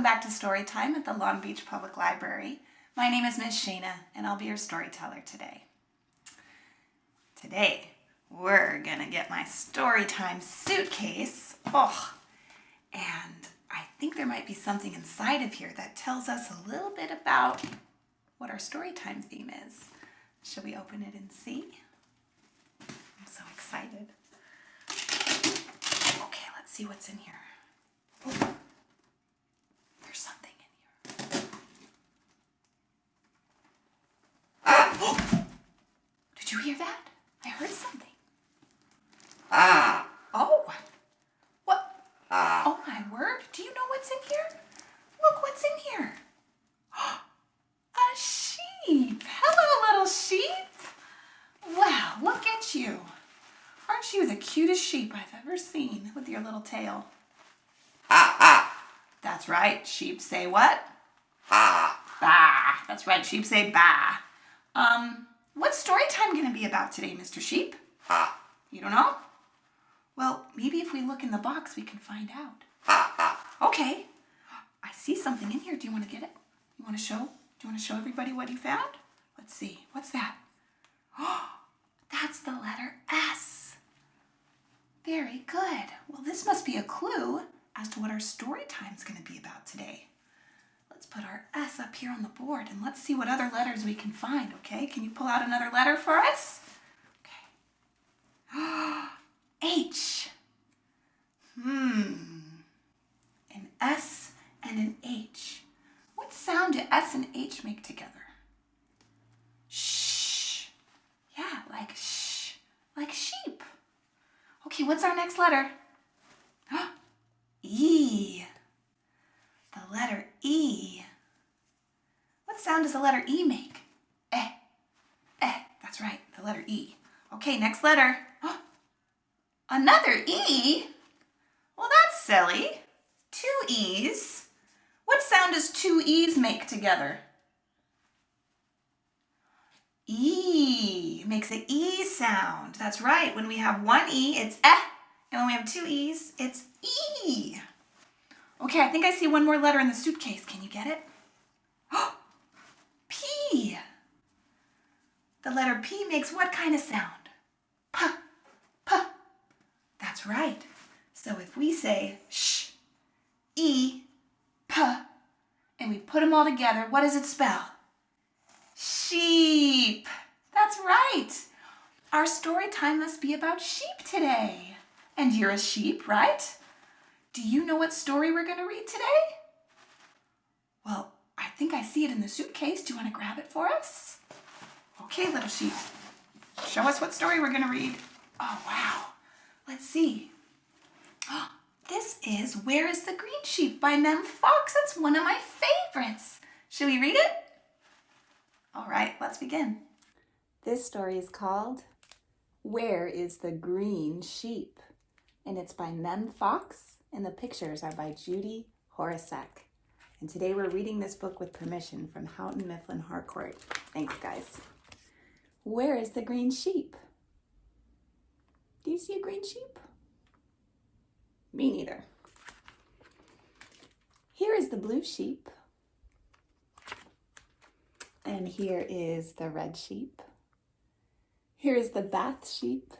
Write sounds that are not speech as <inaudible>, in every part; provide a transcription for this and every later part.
Welcome back to Story Time at the Long Beach Public Library. My name is Miss Shana and I'll be your storyteller today. Today, we're gonna get my Storytime suitcase. Oh, and I think there might be something inside of here that tells us a little bit about what our Storytime theme is. Should we open it and see? I'm so excited. Okay, let's see what's in here there's something in here. Ah! Did you hear that? I heard something. Ah. Oh, what? Oh my word. Do you know what's in here? Look what's in here. A sheep. Hello, little sheep. Wow, look at you. Aren't you the cutest sheep I've ever seen with your little tail? Ah. Ah. That's right. Sheep say what? Ah. Bah. That's right. Sheep say bah. Um, what's story time going to be about today, Mr. Sheep? Ah. You don't know? Well, maybe if we look in the box, we can find out. Ah. Ah. Okay. I see something in here. Do you want to get it? You want to show? Do you want to show everybody what you found? Let's see. What's that? Oh, that's the letter S. Very good. Well, this must be a clue as to what our story time is going to be about today. Let's put our S up here on the board and let's see what other letters we can find, okay? Can you pull out another letter for us? Okay. <gasps> H. Hmm. An S and an H. What sound do S and H make together? Shh. Yeah, like shh, like sheep. Okay, what's our next letter? <gasps> E. The letter E. What sound does the letter E make? Eh. Eh, that's right, the letter E. Okay, next letter. <gasps> Another E? Well, that's silly. Two E's. What sound does two E's make together? E makes an E sound. That's right. When we have one E, it's eh. And when we have two E's, it's E. Okay, I think I see one more letter in the suitcase. Can you get it? <gasps> P. The letter P makes what kind of sound? P, P. That's right. So if we say sh, e, p, and we put them all together, what does it spell? Sheep. That's right. Our story time must be about sheep today. And you're a sheep, right? Do you know what story we're going to read today? Well, I think I see it in the suitcase. Do you want to grab it for us? Okay, little sheep. Show us what story we're going to read. Oh, wow. Let's see. <gasps> This is Where is the Green Sheep by Mem Fox. That's one of my favorites. Should we read it? All right, let's begin. This story is called Where is the Green Sheep? And it's by Mem Fox, and the pictures are by Judy Horacek. And today we're reading this book with permission from Houghton Mifflin Harcourt. Thanks, guys. Where is the green sheep? Do you see a green sheep? Me neither. Here is the blue sheep. And here is the red sheep. Here is the bath sheep.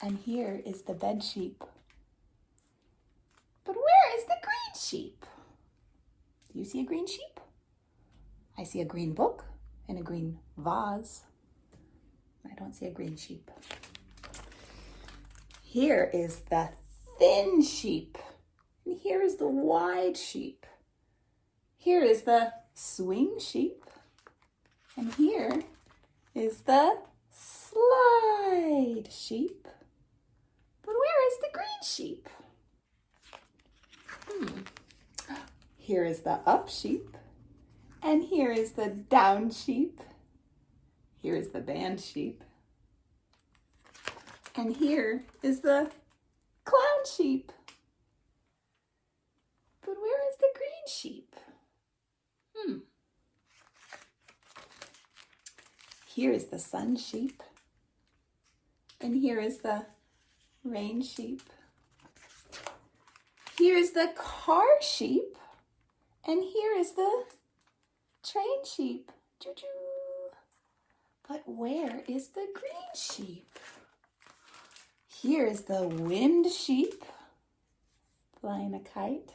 And here is the bed sheep. But where is the green sheep? Do you see a green sheep? I see a green book and a green vase. I don't see a green sheep. Here is the thin sheep. And here is the wide sheep. Here is the swing sheep. And here is the slide sheep. But where is the green sheep? Hmm. Here is the up sheep. And here is the down sheep. Here is the band sheep. And here is the clown sheep. But where is the green sheep? Hmm. Here is the sun sheep. And here is the rain sheep. Here's the car sheep, and here is the train sheep. Choo-choo. But where is the green sheep? Here is the wind sheep flying a kite.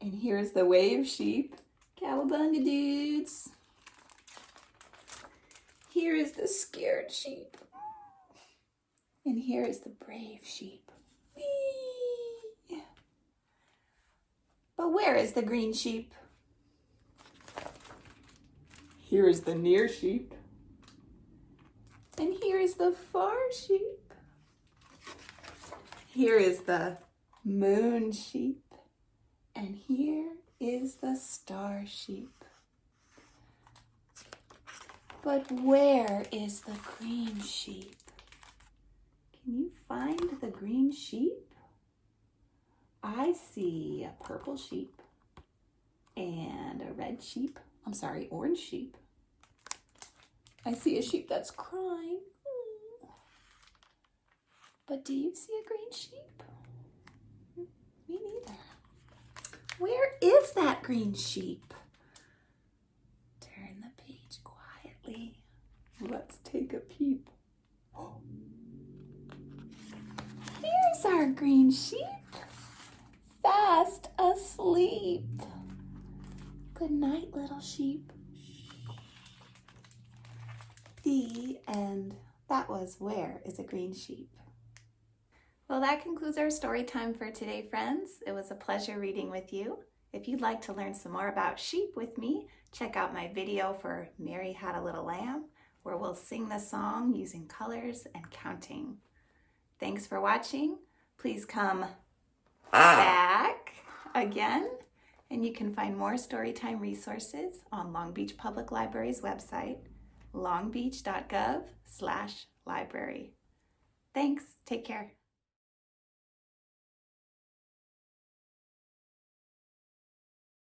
And here's the wave sheep, cowabunga dudes. Here is the scared sheep. And here is the brave sheep. Whee! But where is the green sheep? Here is the near sheep. And here is the far sheep. Here is the moon sheep. And here is the star sheep. But where is the green sheep? Can you find the green sheep? I see a purple sheep and a red sheep. I'm sorry, orange sheep. I see a sheep that's crying. But do you see a green sheep? Me neither. Where is that green sheep? Turn the page quietly. Let's take a peep. <gasps> Here's our green sheep, fast asleep. Good night, little sheep. The end. That was Where is a Green Sheep? Well, that concludes our story time for today, friends. It was a pleasure reading with you. If you'd like to learn some more about sheep with me, check out my video for Mary Had a Little Lamb, where we'll sing the song using colors and counting. Thanks for watching. Please come ah. back again, and you can find more Storytime resources on Long Beach Public Library's website, longbeach.gov slash library. Thanks. Take care.